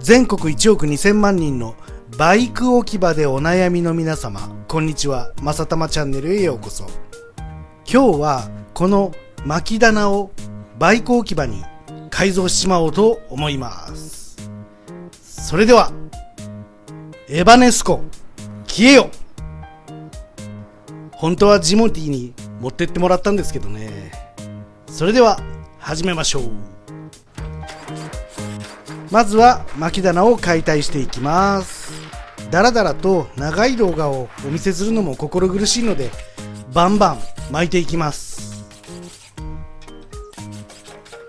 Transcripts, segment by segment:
全国1億2000万人のバイク置き場でお悩みの皆様、こんにちは。まさたまチャンネルへようこそ。今日はこの巻き棚をバイク置き場に改造しちまおうと思います。それでは、エバネスコ、消えよ本当はジモティに持ってってもらったんですけどね。それでは、始めましょう。まずは巻棚を解体していきますだらだらと長い動画をお見せするのも心苦しいのでバンバン巻いていきます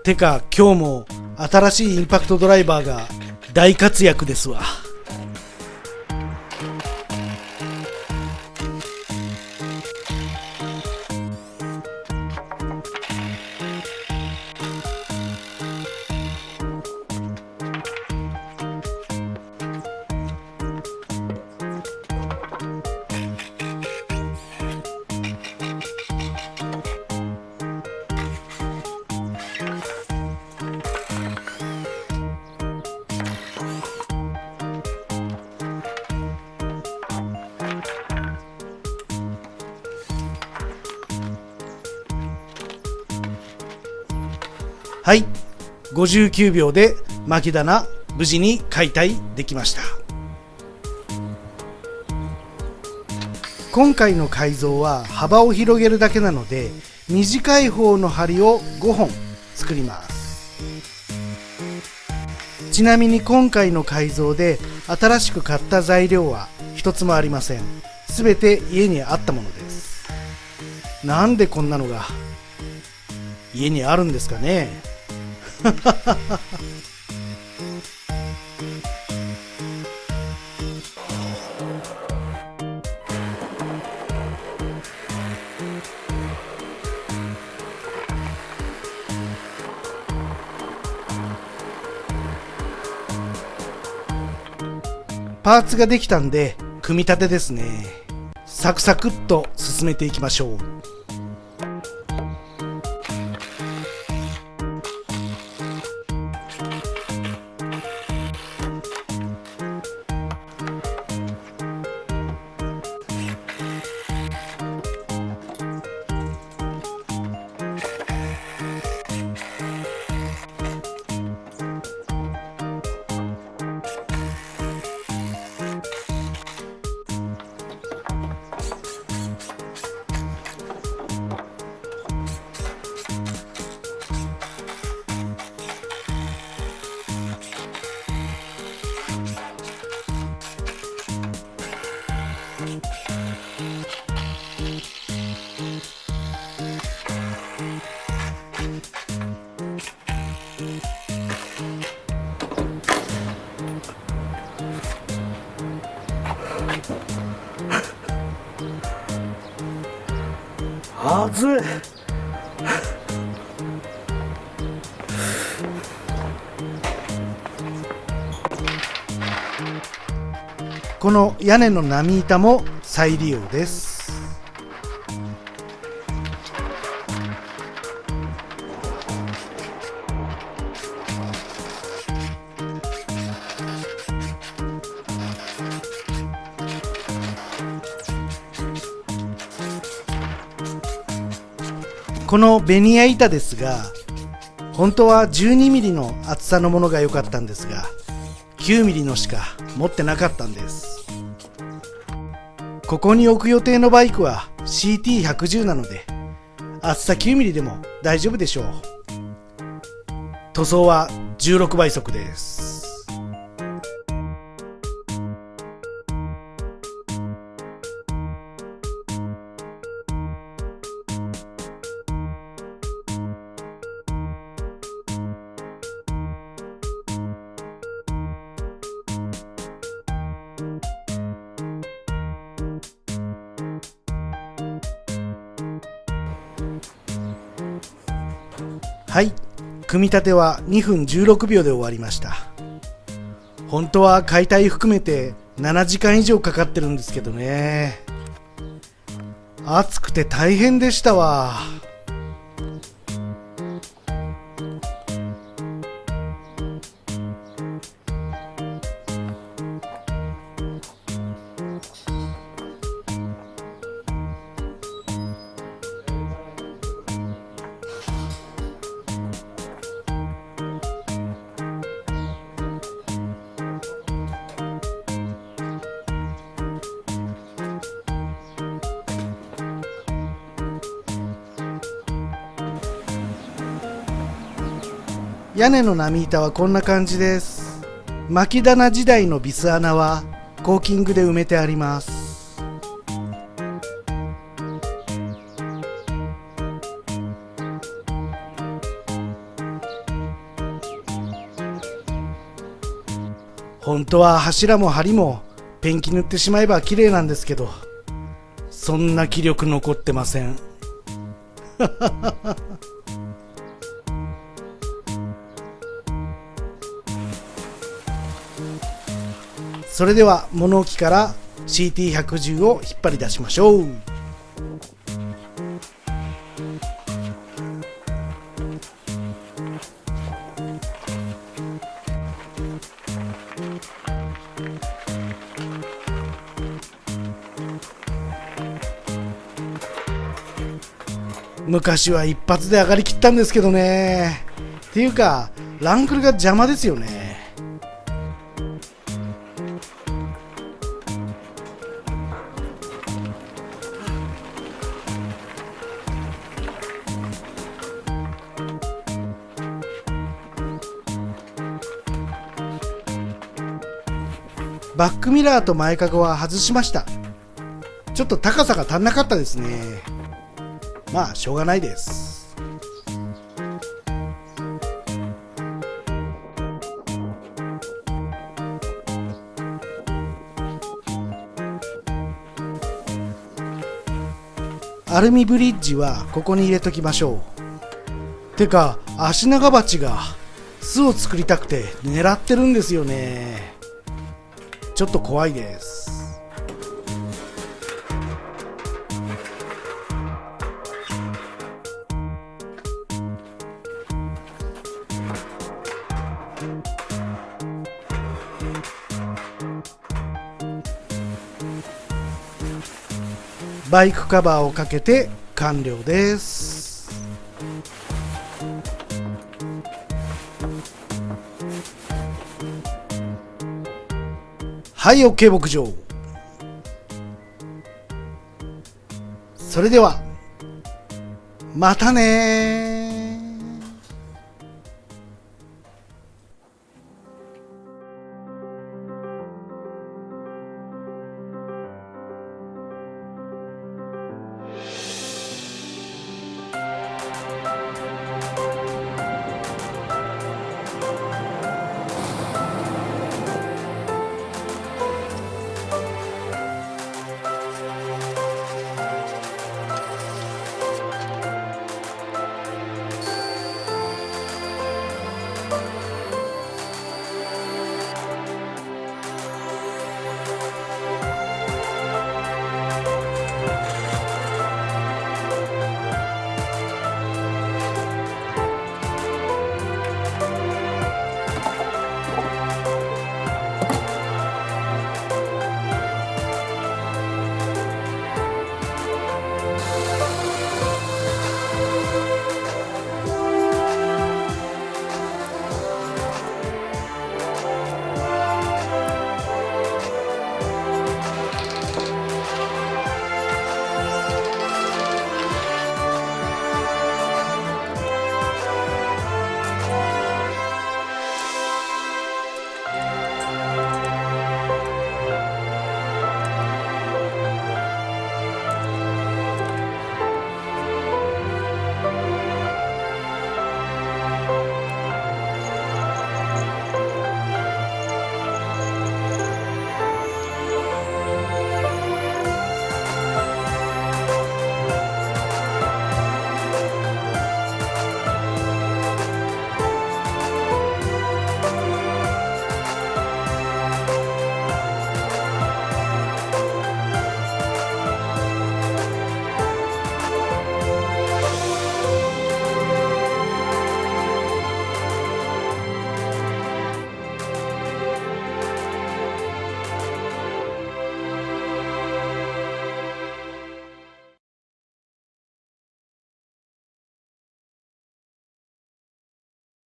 てか今日も新しいインパクトドライバーが大活躍ですわ。はい。59秒で巻き棚無事に解体できました。今回の改造は幅を広げるだけなので短い方の針を5本作ります。ちなみに今回の改造で新しく買った材料は一つもありません。すべて家にあったものです。なんでこんなのが家にあるんですかね。パーツができたんで組み立てですね。サクサクっと進めていきましょう。熱い。この屋根の波板も再利用です。このベニヤ板ですが本当は 12mm の厚さのものが良かったんですが 9mm のしか持ってなかったんです。ここに置く予定のバイクは CT110 なので厚さ 9mm でも大丈夫でしょう。塗装は16倍速です。はい。組み立ては2分16秒で終わりました。本当は解体含めて7時間以上かかってるんですけどね。暑くて大変でしたわ。屋根の波板はこんな感じです。巻き棚時代のビス穴はコーキングで埋めてあります。本当は柱も梁もペンキ塗ってしまえば綺麗なんですけどそんな気力残ってません。それでは物置から CT110 を引っ張り出しましょう。昔は一発で上がりきったんですけどね。っていうかランクルが邪魔ですよね。バックミラーと前かごは外しました。ちょっと高さが足んなかったですね。まあしょうがないです。アルミブリッジはここに入れときましょう。てかアシナガバチが巣を作りたくて狙ってるんですよね。ちょっと怖いです。バイクカバーをかけて完了です。はい OK 牧場。それではまたね